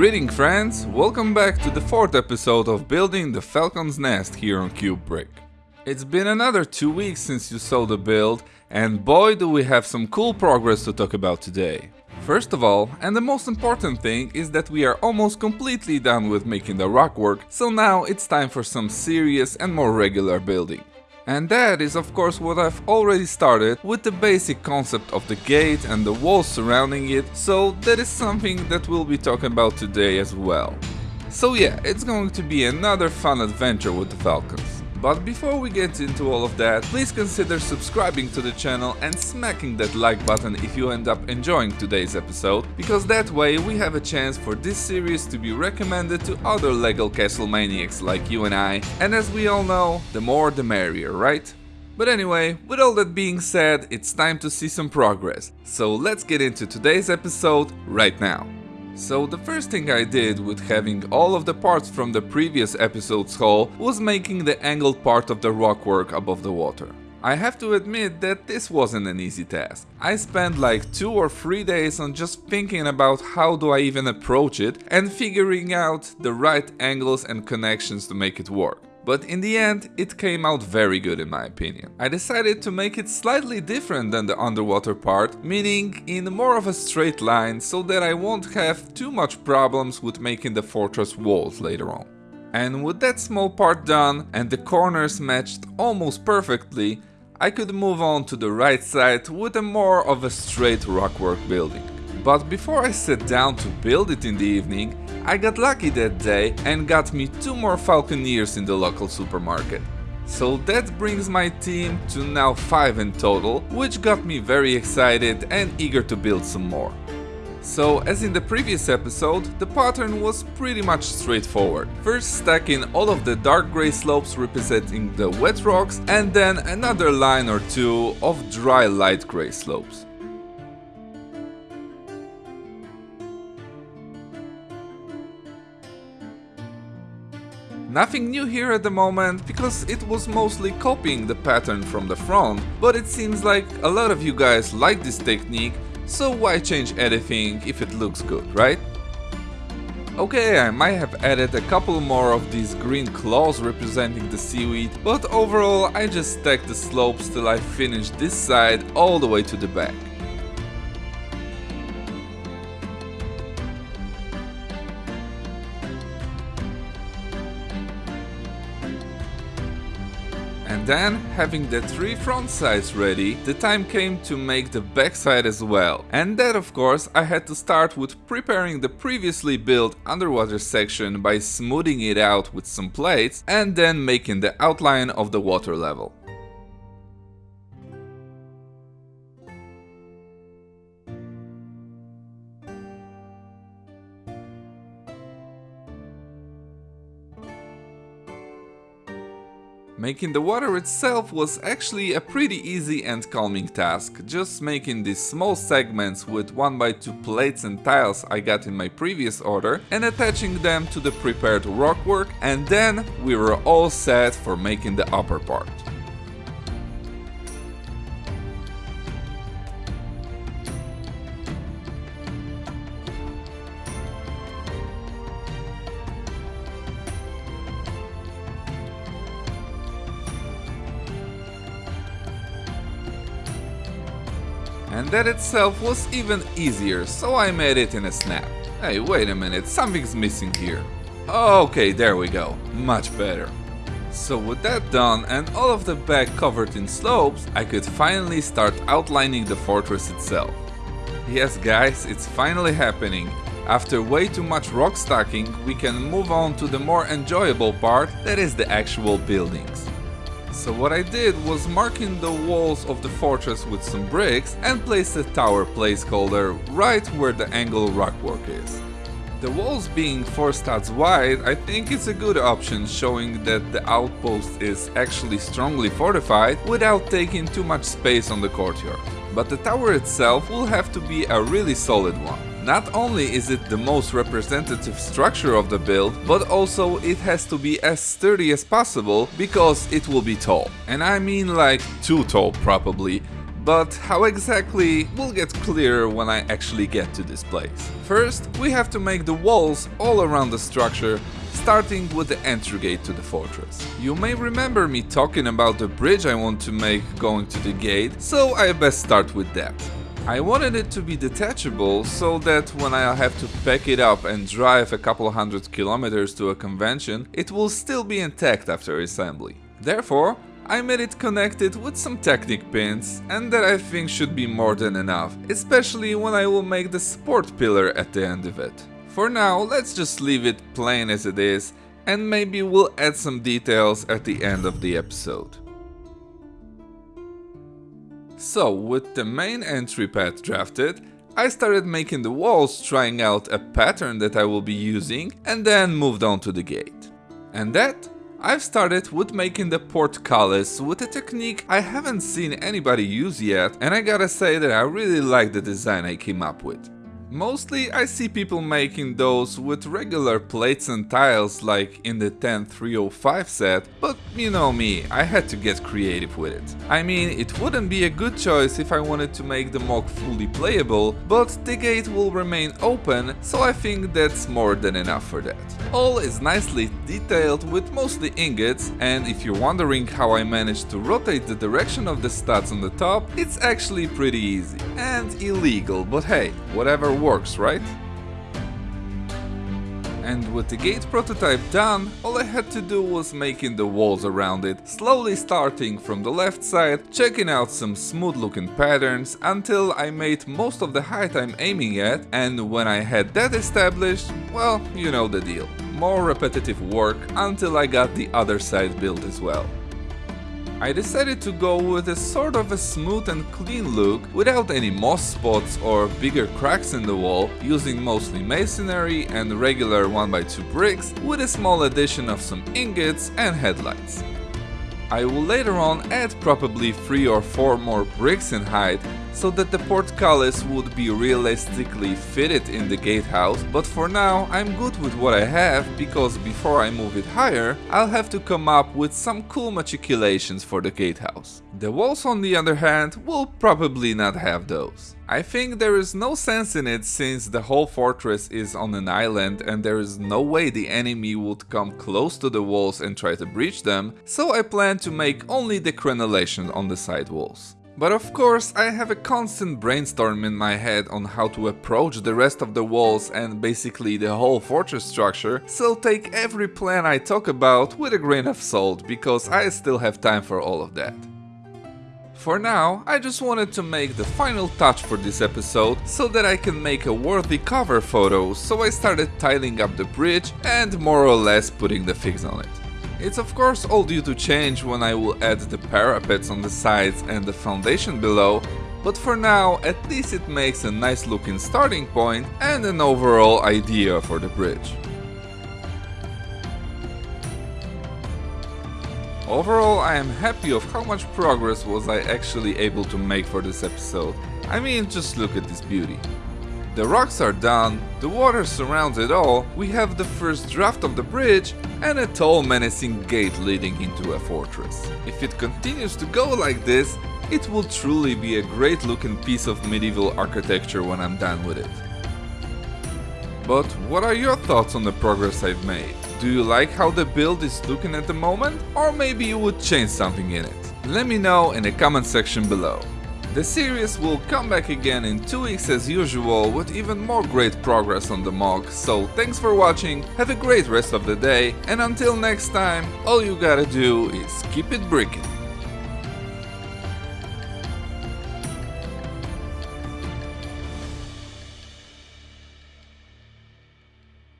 Greeting friends, welcome back to the fourth episode of Building the Falcon's Nest here on CubeBrick. It's been another two weeks since you saw the build, and boy do we have some cool progress to talk about today. First of all, and the most important thing, is that we are almost completely done with making the rockwork, so now it's time for some serious and more regular building. And that is of course what I've already started with the basic concept of the gate and the walls surrounding it, so that is something that we'll be talking about today as well. So yeah, it's going to be another fun adventure with the Falcons. But before we get into all of that, please consider subscribing to the channel and smacking that like button if you end up enjoying today's episode, because that way we have a chance for this series to be recommended to other LEGO Castle maniacs like you and I, and as we all know, the more the merrier, right? But anyway, with all that being said, it's time to see some progress, so let's get into today's episode right now. So the first thing I did with having all of the parts from the previous episode's hull was making the angled part of the rockwork above the water. I have to admit that this wasn't an easy task. I spent like 2 or 3 days on just thinking about how do I even approach it and figuring out the right angles and connections to make it work. But in the end, it came out very good in my opinion. I decided to make it slightly different than the underwater part, meaning in more of a straight line so that I won't have too much problems with making the fortress walls later on. And with that small part done and the corners matched almost perfectly, I could move on to the right side with a more of a straight rockwork building. But before I sat down to build it in the evening, I got lucky that day and got me two more Falconeers in the local supermarket. So that brings my team to now 5 in total, which got me very excited and eager to build some more. So, as in the previous episode, the pattern was pretty much straightforward. First stacking all of the dark grey slopes representing the wet rocks and then another line or two of dry light grey slopes. Nothing new here at the moment, because it was mostly copying the pattern from the front, but it seems like a lot of you guys like this technique, so why change anything if it looks good, right? Okay, I might have added a couple more of these green claws representing the seaweed, but overall I just stacked the slopes till I finished this side all the way to the back. And then, having the three front sides ready, the time came to make the backside as well. And that of course I had to start with preparing the previously built underwater section by smoothing it out with some plates and then making the outline of the water level. Making the water itself was actually a pretty easy and calming task, just making these small segments with 1x2 plates and tiles I got in my previous order and attaching them to the prepared rockwork and then we were all set for making the upper part. And that itself was even easier, so I made it in a snap. Hey, wait a minute, something's missing here. Okay, there we go, much better. So with that done and all of the back covered in slopes, I could finally start outlining the fortress itself. Yes guys, it's finally happening. After way too much rock stacking, we can move on to the more enjoyable part, that is the actual buildings. So what I did was marking the walls of the fortress with some bricks and placed a tower placeholder right where the angle rockwork is. The walls being 4 studs wide, I think it's a good option showing that the outpost is actually strongly fortified without taking too much space on the courtyard. But the tower itself will have to be a really solid one. Not only is it the most representative structure of the build, but also it has to be as sturdy as possible because it will be tall. And I mean like too tall probably, but how exactly will get clearer when I actually get to this place. First, we have to make the walls all around the structure starting with the entry gate to the fortress. You may remember me talking about the bridge I want to make going to the gate, so I best start with that. I wanted it to be detachable so that when I have to pack it up and drive a couple hundred kilometers to a convention, it will still be intact after assembly. Therefore, I made it connected with some Technic pins and that I think should be more than enough, especially when I will make the support pillar at the end of it. For now, let's just leave it plain as it is and maybe we'll add some details at the end of the episode. So, with the main entry path drafted, I started making the walls trying out a pattern that I will be using and then moved on to the gate. And that I've started with making the portcullis with a technique I haven't seen anybody use yet and I gotta say that I really like the design I came up with. Mostly I see people making those with regular plates and tiles like in the 10305 set, but you know me, I had to get creative with it. I mean, it wouldn't be a good choice if I wanted to make the MOC fully playable, but the gate will remain open, so I think that's more than enough for that. All is nicely detailed with mostly ingots, and if you're wondering how I managed to rotate the direction of the studs on the top, it's actually pretty easy. And illegal, but hey, whatever works, right? And with the gate prototype done, all I had to do was making the walls around it, slowly starting from the left side, checking out some smooth looking patterns until I made most of the height I'm aiming at and when I had that established, well, you know the deal. More repetitive work until I got the other side built as well. I decided to go with a sort of a smooth and clean look without any moss spots or bigger cracks in the wall, using mostly masonry and regular 1x2 bricks with a small addition of some ingots and headlights. I will later on add probably 3 or 4 more bricks in height so that the portcullis would be realistically fitted in the gatehouse, but for now I'm good with what I have because before I move it higher, I'll have to come up with some cool machicolations for the gatehouse. The walls on the other hand will probably not have those. I think there is no sense in it since the whole fortress is on an island and there is no way the enemy would come close to the walls and try to breach them, so I plan to make only the crenellation on the side walls. But of course I have a constant brainstorm in my head on how to approach the rest of the walls and basically the whole fortress structure, so take every plan I talk about with a grain of salt, because I still have time for all of that. For now, I just wanted to make the final touch for this episode so that I can make a worthy cover photo, so I started tiling up the bridge and more or less putting the fix on it. It's of course all due to change when I will add the parapets on the sides and the foundation below, but for now at least it makes a nice looking starting point and an overall idea for the bridge. Overall I am happy of how much progress was I actually able to make for this episode. I mean just look at this beauty. The rocks are done, the water surrounds it all, we have the first draft of the bridge and a tall menacing gate leading into a fortress. If it continues to go like this, it will truly be a great looking piece of medieval architecture when I'm done with it. But what are your thoughts on the progress I've made? Do you like how the build is looking at the moment? Or maybe you would change something in it? Let me know in the comment section below. The series will come back again in 2 weeks as usual with even more great progress on the MOC, so thanks for watching, have a great rest of the day, and until next time, all you gotta do is keep it bricking.